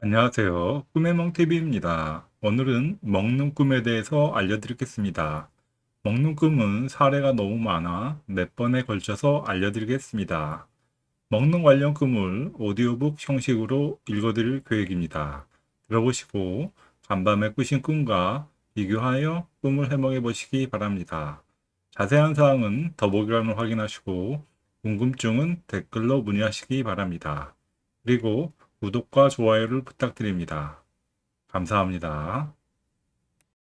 안녕하세요. 꿈의 멍TV입니다. 오늘은 먹는 꿈에 대해서 알려드리겠습니다. 먹는 꿈은 사례가 너무 많아 몇 번에 걸쳐서 알려드리겠습니다. 먹는 관련 꿈을 오디오북 형식으로 읽어드릴 계획입니다. 들어보시고 간밤에 꾸신 꿈과 비교하여 꿈을 해몽해 보시기 바랍니다. 자세한 사항은 더보기란을 확인하시고 궁금증은 댓글로 문의하시기 바랍니다. 그리고 구독과 좋아요를 부탁드립니다. 감사합니다.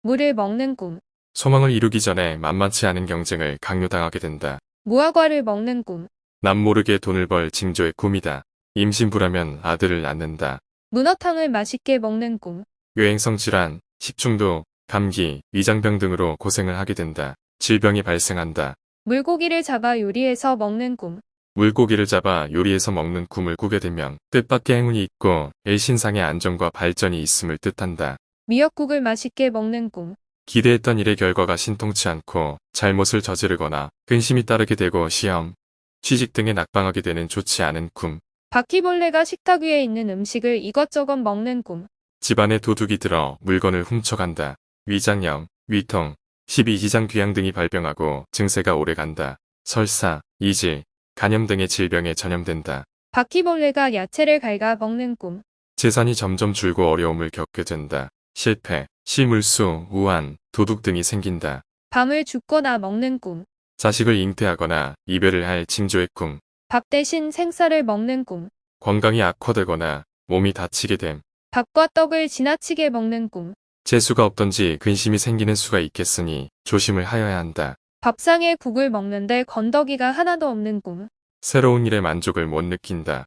물을 먹는 꿈, 소망을 이루기 전에 만만치 않은 경쟁을 강요당하게 된다. 무화과를 먹는 꿈, 남 모르게 돈을 벌 징조의 꿈이다. 임신부라면 아들을 낳는다. 문어탕을 맛있게 먹는 꿈, 유행성 질환, 식중독, 감기, 위장병 등으로 고생을 하게 된다. 질병이 발생한다. 물고기를 잡아 요리해서 먹는 꿈, 물고기를 잡아 요리해서 먹는 꿈을 꾸게 되면 뜻밖의 행운이 있고 일신상의 안정과 발전이 있음을 뜻한다. 미역국을 맛있게 먹는 꿈, 기대했던 일의 결과가 신통치 않고 잘못을 저지르거나 근심이 따르게 되고 시험, 취직 등에 낙방하게 되는 좋지 않은 꿈. 바퀴벌레가 식탁 위에 있는 음식을 이것저것 먹는 꿈, 집안에 도둑이 들어 물건을 훔쳐간다. 위장염, 위통, 12지장 귀양 등이 발병하고 증세가 오래간다. 설사, 이질, 간염 등의 질병에 전염된다. 바퀴벌레가 야채를 갉아 먹는 꿈, 재산이 점점 줄고 어려움을 겪게 된다. 실패, 실물수, 우한, 도둑 등이 생긴다. 밤을 죽거나 먹는 꿈, 자식을 잉태하거나 이별을 할 징조의 꿈. 밥 대신 생쌀을 먹는 꿈, 건강이 악화되거나 몸이 다치게 됨. 밥과 떡을 지나치게 먹는 꿈, 재수가 없던지 근심이 생기는 수가 있겠으니 조심을 하여야 한다. 밥상에 국을 먹는데 건더기가 하나도 없는 꿈, 새로운 일에 만족을 못 느낀다.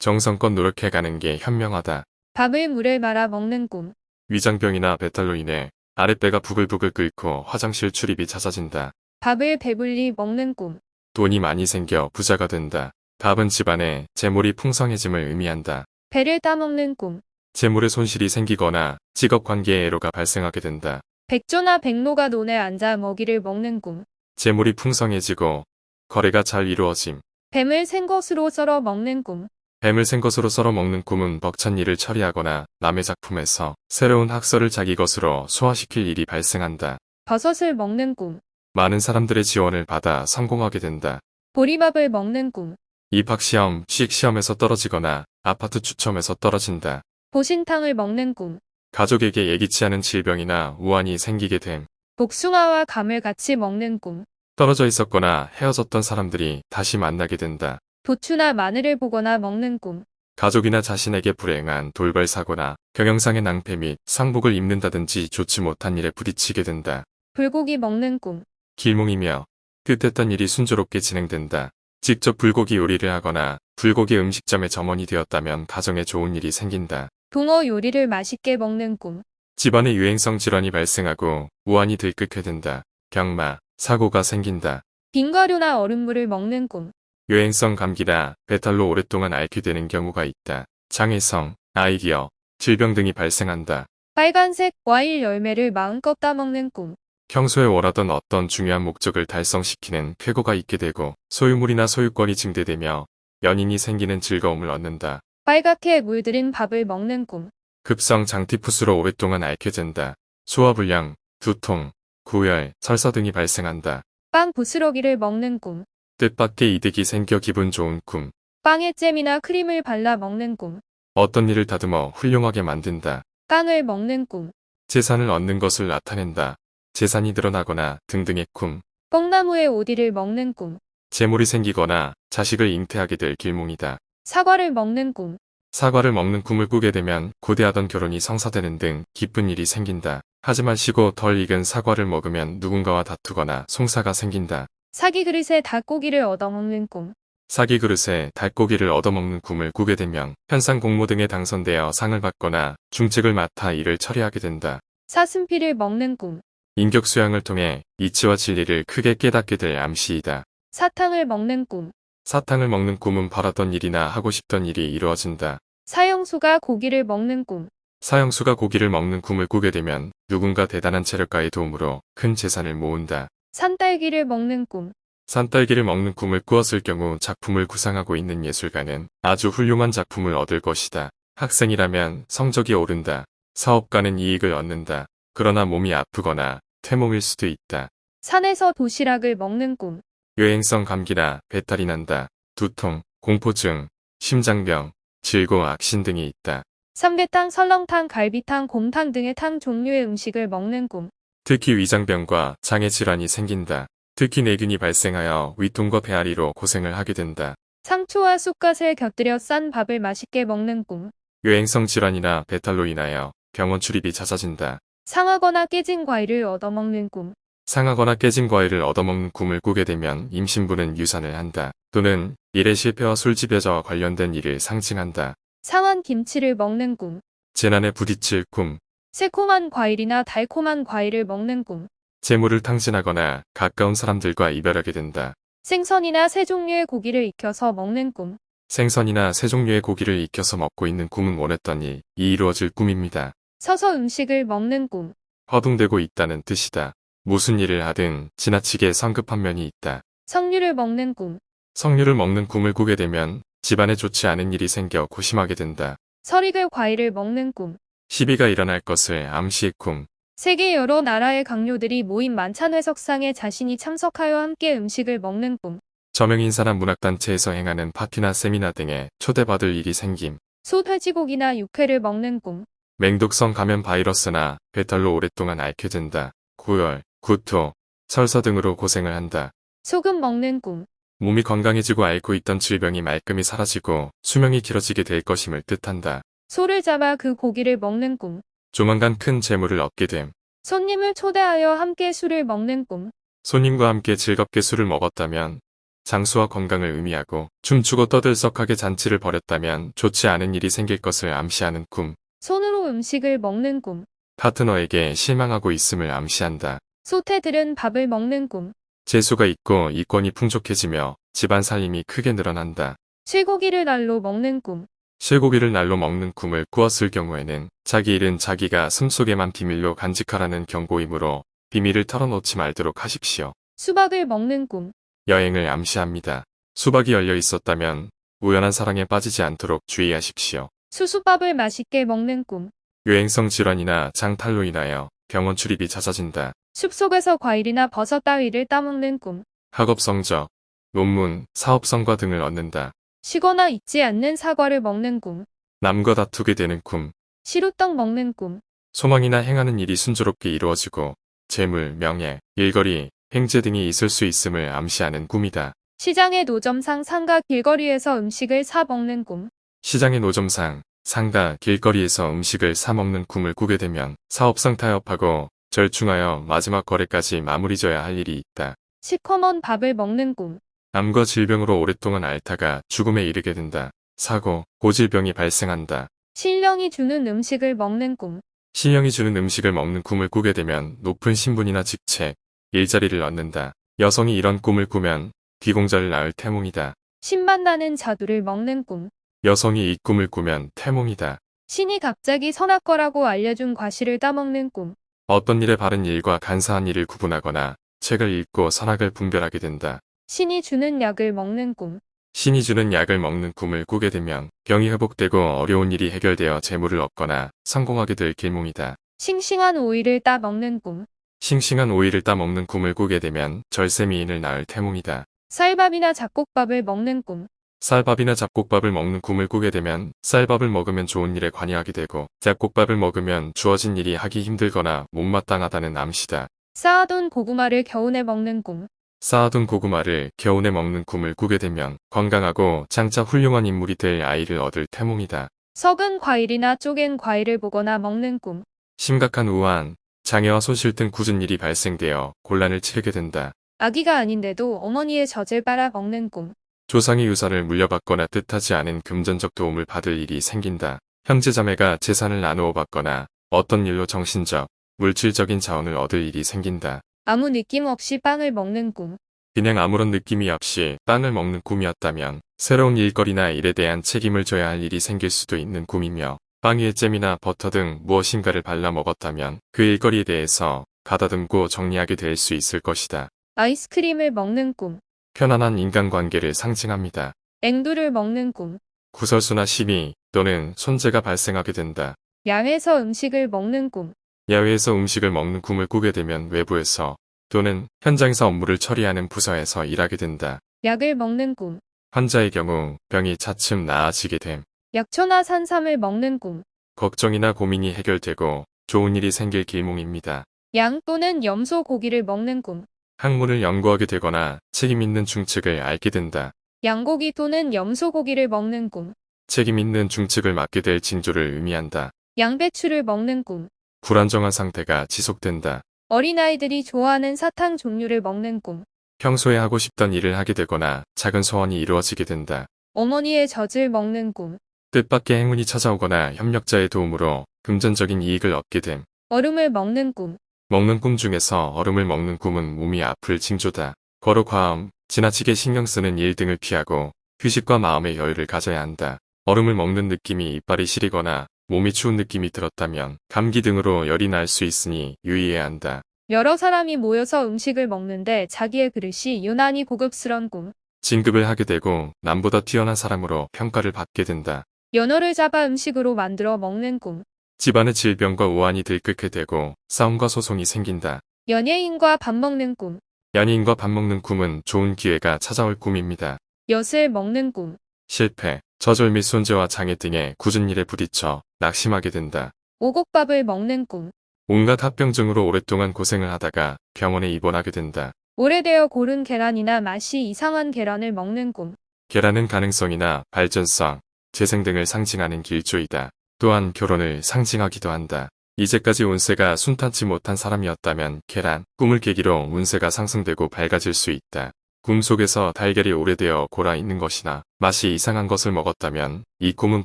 정성껏 노력해가는 게 현명하다. 밥을 물에 말아 먹는 꿈, 위장병이나 배탈로 인해 아랫배가 부글부글 끓고 화장실 출입이 잦아진다. 밥을 배불리 먹는 꿈, 돈이 많이 생겨 부자가 된다. 밥은 집안에 재물이 풍성해짐을 의미한다. 배를 따먹는 꿈, 재물의 손실이 생기거나 직업 관계에 애로가 발생하게 된다. 백조나 백로가 논에 앉아 먹이를 먹는 꿈, 재물이 풍성해지고 거래가 잘 이루어짐. 뱀을 생것으로 썰어 먹는 꿈, 뱀을 생것으로 썰어 먹는 꿈은 벅찬 일을 처리하거나 남의 작품에서 새로운 학설을 자기 것으로 소화시킬 일이 발생한다. 버섯을 먹는 꿈, 많은 사람들의 지원을 받아 성공하게 된다. 보리밥을 먹는 꿈, 입학시험, 취직시험에서 떨어지거나 아파트 추첨에서 떨어진다. 보신탕을 먹는 꿈, 가족에게 예기치 않은 질병이나 우환이 생기게 됨. 복숭아와 감을 같이 먹는 꿈, 떨어져 있었거나 헤어졌던 사람들이 다시 만나게 된다. 도추나 마늘을 보거나 먹는 꿈, 가족이나 자신에게 불행한 돌발 사고나 경영상의 낭패 및 상복을 입는다든지 좋지 못한 일에 부딪히게 된다. 불고기 먹는 꿈, 길몽이며 뜻했던 일이 순조롭게 진행된다. 직접 불고기 요리를 하거나 불고기 음식점의 점원이 되었다면 가정에 좋은 일이 생긴다. 붕어 요리를 맛있게 먹는 꿈, 집안에 유행성 질환이 발생하고 우환이 들끓게 된다. 경마, 사고가 생긴다. 빙과류나 얼음물을 먹는 꿈, 유행성 감기나 배탈로 오랫동안 앓게 되는 경우가 있다. 장애성, 아이디어, 질병 등이 발생한다. 빨간색 과일 열매를 마음껏 따먹는 꿈, 평소에 원하던 어떤 중요한 목적을 달성시키는 쾌거가 있게 되고 소유물이나 소유권이 증대되며 연인이 생기는 즐거움을 얻는다. 빨갛게 물들인 밥을 먹는 꿈, 급성 장티푸스로 오랫동안 앓게 된다. 소화불량, 두통, 구열, 설사 등이 발생한다. 빵 부스러기를 먹는 꿈, 뜻밖의 이득이 생겨 기분 좋은 꿈. 빵에 잼이나 크림을 발라 먹는 꿈, 어떤 일을 다듬어 훌륭하게 만든다. 깡을 먹는 꿈, 재산을 얻는 것을 나타낸다. 재산이 늘어나거나 등등의 꿈. 뽕나무의 오디를 먹는 꿈, 재물이 생기거나 자식을 잉태하게 될 길몽이다. 사과를 먹는 꿈, 사과를 먹는 꿈을 꾸게 되면 고대하던 결혼이 성사되는 등 기쁜 일이 생긴다. 하지 마시고 덜 익은 사과를 먹으면 누군가와 다투거나 송사가 생긴다. 사기 그릇에 닭고기를 얻어먹는 꿈, 사기 그릇에 닭고기를 얻어먹는 꿈을 꾸게 되면 현상 공모 등에 당선되어 상을 받거나 중책을 맡아 일을 처리하게 된다. 사슴피를 먹는 꿈, 인격 수양을 통해 이치와 진리를 크게 깨닫게 될 암시이다. 사탕을 먹는 꿈, 사탕을 먹는 꿈은 바라던 일이나 하고 싶던 일이 이루어진다. 사형수가 고기를 먹는 꿈, 사형수가 고기를 먹는 꿈을 꾸게 되면 누군가 대단한 체력가의 도움으로 큰 재산을 모은다. 산딸기를 먹는 꿈, 산딸기를 먹는 꿈을 꾸었을 경우 작품을 구상하고 있는 예술가는 아주 훌륭한 작품을 얻을 것이다. 학생이라면 성적이 오른다. 사업가는 이익을 얻는다. 그러나 몸이 아프거나 태몽일 수도 있다. 산에서 도시락을 먹는 꿈. 여행성 감기나 배탈이 난다. 두통, 공포증, 심장병, 질고 악신 등이 있다. 삼계탕, 설렁탕, 갈비탕, 곰탕 등의 탕 종류의 음식을 먹는 꿈. 특히 위장병과 장애 질환이 생긴다. 특히 내균이 발생하여 위통과 배앓이로 고생을 하게 된다. 상추와 쑥갓을 곁들여 싼 밥을 맛있게 먹는 꿈. 여행성 질환이나 배탈로 인하여 병원 출입이 잦아진다. 상하거나 깨진 과일을 얻어먹는 꿈. 상하거나 깨진 과일을 얻어먹는 꿈을 꾸게 되면 임신부는 유산을 한다. 또는 일의 실패와 술집에저와 관련된 일을 상징한다. 상한 김치를 먹는 꿈. 재난에 부딪힐 꿈, 새콤한 과일이나 달콤한 과일을 먹는 꿈. 재물을 탕진하거나 가까운 사람들과 이별하게 된다. 생선이나 새 종류의 고기를 익혀서 먹는 꿈. 생선이나 새 종류의 고기를 익혀서 먹고 있는 꿈은 원했더니 이 이루어질 꿈입니다. 서서 음식을 먹는 꿈. 허둥대고 있다는 뜻이다. 무슨 일을 하든 지나치게 성급한 면이 있다. 석류를 먹는 꿈. 석류를 먹는 꿈을 꾸게 되면 집안에 좋지 않은 일이 생겨 고심하게 된다. 설익을 과일을 먹는 꿈. 시비가 일어날 것을 암시의 꿈, 세계 여러 나라의 강요들이 모인 만찬 회석상에 자신이 참석하여 함께 음식을 먹는 꿈. 저명인사나 문학단체에서 행하는 파티나 세미나 등에 초대받을 일이 생김, 소 돼지고기나 육회를 먹는 꿈. 맹독성 감염 바이러스나 배탈로 오랫동안 앓게 된다. 고열, 구토, 설사 등으로 고생을 한다. 소금 먹는 꿈. 몸이 건강해지고 앓고 있던 질병이 말끔히 사라지고 수명이 길어지게 될 것임을 뜻한다. 소를 잡아 그 고기를 먹는 꿈. 조만간 큰 재물을 얻게 됨. 손님을 초대하여 함께 술을 먹는 꿈. 손님과 함께 즐겁게 술을 먹었다면 장수와 건강을 의미하고 춤추고 떠들썩하게 잔치를 벌였다면 좋지 않은 일이 생길 것을 암시하는 꿈. 손으로 음식을 먹는 꿈. 파트너에게 실망하고 있음을 암시한다. 소태들은 밥을 먹는 꿈. 재수가 있고 이권이 풍족해지며 집안 살림이 크게 늘어난다. 쇠고기를 날로 먹는 꿈. 쇠고기를 날로 먹는 꿈을 꾸었을 경우에는 자기 일은 자기가 숨속에만 비밀로 간직하라는 경고이므로 비밀을 털어놓지 말도록 하십시오. 수박을 먹는 꿈. 여행을 암시합니다. 수박이 열려 있었다면 우연한 사랑에 빠지지 않도록 주의하십시오. 수수밥을 맛있게 먹는 꿈. 유행성 질환이나 장탈로 인하여 병원 출입이 잦아진다. 숲속에서 과일이나 버섯 따위를 따먹는 꿈. 학업 성적, 논문, 사업 성과 등을 얻는다. 쉬거나 잊지 않는 사과를 먹는 꿈. 남과 다투게 되는 꿈, 시루떡 먹는 꿈. 소망이나 행하는 일이 순조롭게 이루어지고 재물, 명예, 일거리, 행제 등이 있을 수 있음을 암시하는 꿈이다. 시장의 노점상 상가 길거리에서 음식을 사 먹는 꿈. 시장의 노점상, 상가, 길거리에서 음식을 사 먹는 꿈을 꾸게 되면 사업상 타협하고 절충하여 마지막 거래까지 마무리져야 할 일이 있다. 시커먼 밥을 먹는 꿈. 암과 질병으로 오랫동안 앓다가 죽음에 이르게 된다. 사고, 고질병이 발생한다. 신령이 주는 음식을 먹는 꿈. 신령이 주는 음식을 먹는 꿈을 꾸게 되면 높은 신분이나 직책, 일자리를 얻는다. 여성이 이런 꿈을 꾸면 귀공자를 낳을 태몽이다. 신맛 나는 자두를 먹는 꿈. 여성이 이 꿈을 꾸면 태몽이다. 신이 갑자기 선악과라고 알려준 과실을 따먹는 꿈. 어떤 일에 바른 일과 간사한 일을 구분하거나 책을 읽고 선악을 분별하게 된다. 신이 주는 약을 먹는 꿈. 신이 주는 약을 먹는 꿈을 꾸게 되면 병이 회복되고 어려운 일이 해결되어 재물을 얻거나 성공하게 될 길몽이다. 싱싱한 오이를 따 먹는 꿈. 싱싱한 오이를 따 먹는 꿈을 꾸게 되면 절세미인을 낳을 태몽이다. 쌀밥이나 잡곡밥을 먹는 꿈. 쌀밥이나 잡곡밥을 먹는 꿈을 꾸게 되면 쌀밥을 먹으면 좋은 일에 관여하게 되고 잡곡밥을 먹으면 주어진 일이 하기 힘들거나 못마땅하다는 암시다. 쌓아둔 고구마를 겨우내 먹는 꿈. 쌓아둔 고구마를 겨우내 먹는 꿈을 꾸게 되면 건강하고 장차 훌륭한 인물이 될 아이를 얻을 태몽이다. 썩은 과일이나 쪼갠 과일을 보거나 먹는 꿈. 심각한 우한, 장애와 손실 등 굳은 일이 발생되어 곤란을 치르게 된다. 아기가 아닌데도 어머니의 젖을 빨아 먹는 꿈. 조상의 유산을 물려받거나 뜻하지 않은 금전적 도움을 받을 일이 생긴다. 형제자매가 재산을 나누어 받거나 어떤 일로 정신적, 물질적인 자원을 얻을 일이 생긴다. 아무 느낌 없이 빵을 먹는 꿈. 그냥 아무런 느낌이 없이 빵을 먹는 꿈이었다면 새로운 일거리나 일에 대한 책임을 져야 할 일이 생길 수도 있는 꿈이며 빵 위에 잼이나 버터 등 무엇인가를 발라 먹었다면 그 일거리에 대해서 가다듬고 정리하게 될 수 있을 것이다. 아이스크림을 먹는 꿈. 편안한 인간관계를 상징합니다. 앵두를 먹는 꿈. 구설수나 시비, 또는 손재가 발생하게 된다. 야외에서 음식을 먹는 꿈. 야외에서 음식을 먹는 꿈을 꾸게 되면 외부에서 또는 현장에서 업무를 처리하는 부서에서 일하게 된다. 약을 먹는 꿈. 환자의 경우 병이 차츰 나아지게 됨. 약초나 산삼을 먹는 꿈. 걱정이나 고민이 해결되고 좋은 일이 생길 길몽입니다. 양 또는 염소 고기를 먹는 꿈. 학문을 연구하게 되거나 책임 있는 중측을 앓게 된다. 양고기 또는 염소 고기를 먹는 꿈. 책임 있는 중측을 맡게 될 징조를 의미한다. 양배추를 먹는 꿈. 불안정한 상태가 지속된다. 어린아이들이 좋아하는 사탕 종류를 먹는 꿈. 평소에 하고 싶던 일을 하게 되거나 작은 소원이 이루어지게 된다. 어머니의 젖을 먹는 꿈. 뜻밖의 행운이 찾아오거나 협력자의 도움으로 금전적인 이익을 얻게 됨. 얼음을 먹는 꿈. 먹는 꿈 중에서 얼음을 먹는 꿈은 몸이 아플 징조다. 거로 과음, 지나치게 신경 쓰는 일 등을 피하고 휴식과 마음의 여유를 가져야 한다. 얼음을 먹는 느낌이 이빨이 시리거나 몸이 추운 느낌이 들었다면 감기 등으로 열이 날 수 있으니 유의해야 한다. 여러 사람이 모여서 음식을 먹는데 자기의 그릇이 유난히 고급스런 꿈. 진급을 하게 되고 남보다 뛰어난 사람으로 평가를 받게 된다. 연어를 잡아 음식으로 만들어 먹는 꿈. 집안의 질병과 우환이 들끓게 되고 싸움과 소송이 생긴다. 연예인과 밥 먹는 꿈. 연인과 밥 먹는 꿈은 좋은 기회가 찾아올 꿈입니다. 엿을 먹는 꿈. 실패, 저절 및 손재와 장애 등의 굳은 일에 부딪혀 낙심하게 된다. 오곡밥을 먹는 꿈. 온갖 합병증으로 오랫동안 고생을 하다가 병원에 입원하게 된다. 오래되어 고른 계란이나 맛이 이상한 계란을 먹는 꿈. 계란은 가능성이나 발전성, 재생 등을 상징하는 길조이다. 또한 결혼을 상징하기도 한다. 이제까지 운세가 순탄치 못한 사람이었다면 계란, 꿈을 계기로 운세가 상승되고 밝아질 수 있다. 꿈 속에서 달걀이 오래되어 골아 있는 것이나 맛이 이상한 것을 먹었다면 이 꿈은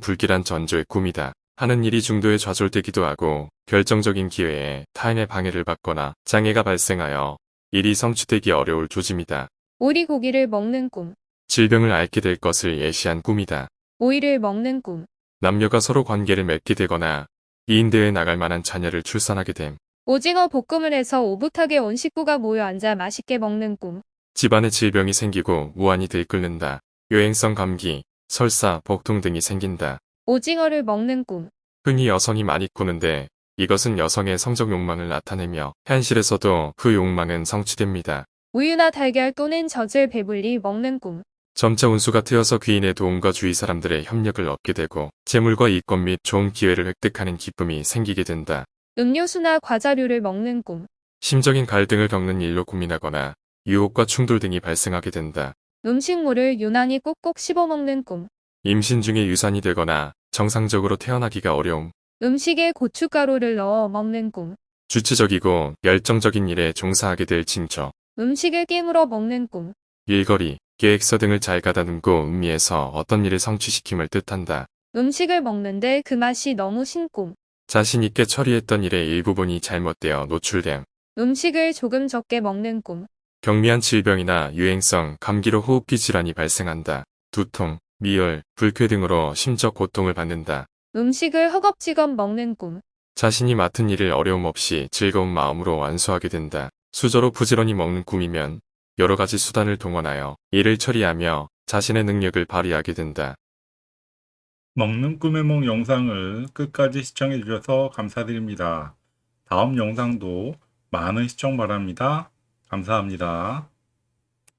불길한 전조의 꿈이다. 하는 일이 중도에 좌절되기도 하고 결정적인 기회에 타인의 방해를 받거나 장애가 발생하여 일이 성취되기 어려울 조짐이다. 오리 고기를 먹는 꿈. 질병을 앓게 될 것을 예시한 꿈이다. 오이를 먹는 꿈. 남녀가 서로 관계를 맺게 되거나 2인대에 나갈 만한 자녀를 출산하게 됨. 오징어 볶음을 해서 오붓하게 온 식구가 모여 앉아 맛있게 먹는 꿈. 집안에 질병이 생기고 우환이 들끓는다. 여행성 감기, 설사, 복통 등이 생긴다. 오징어를 먹는 꿈. 흔히 여성이 많이 꾸는데 이것은 여성의 성적 욕망을 나타내며 현실에서도 그 욕망은 성취됩니다. 우유나 달걀 또는 젖을 배불리 먹는 꿈. 점차 운수가 트여서 귀인의 도움과 주위 사람들의 협력을 얻게 되고 재물과 이권 및 좋은 기회를 획득하는 기쁨이 생기게 된다. 음료수나 과자류를 먹는 꿈. 심적인 갈등을 겪는 일로 고민하거나 유혹과 충돌 등이 발생하게 된다. 음식물을 유난히 꼭꼭 씹어 먹는 꿈. 임신 중에 유산이 되거나 정상적으로 태어나기가 어려움, 음식에 고춧가루를 넣어 먹는 꿈. 주체적이고 열정적인 일에 종사하게 될 징조, 음식을 깨물어 먹는 꿈. 일거리, 계획서 등을 잘 가다듬고 음미해서 어떤 일을 성취시킴을 뜻한다. 음식을 먹는데 그 맛이 너무 신 꿈. 자신 있게 처리했던 일의 일부분이 잘못되어 노출됨. 음식을 조금 적게 먹는 꿈. 경미한 질병이나 유행성 감기로 호흡기 질환이 발생한다. 두통, 미열, 불쾌 등으로 심적 고통을 받는다. 음식을 허겁지겁 먹는 꿈. 자신이 맡은 일을 어려움 없이 즐거운 마음으로 완수하게 된다. 수저로 부지런히 먹는 꿈이면 여러 가지 수단을 동원하여 일을 처리하며 자신의 능력을 발휘하게 된다. 먹는 꿈의梦 영상을 끝까지 시청해 주셔서 감사드립니다. 다음 영상도 많은 시청 바랍니다. 감사합니다.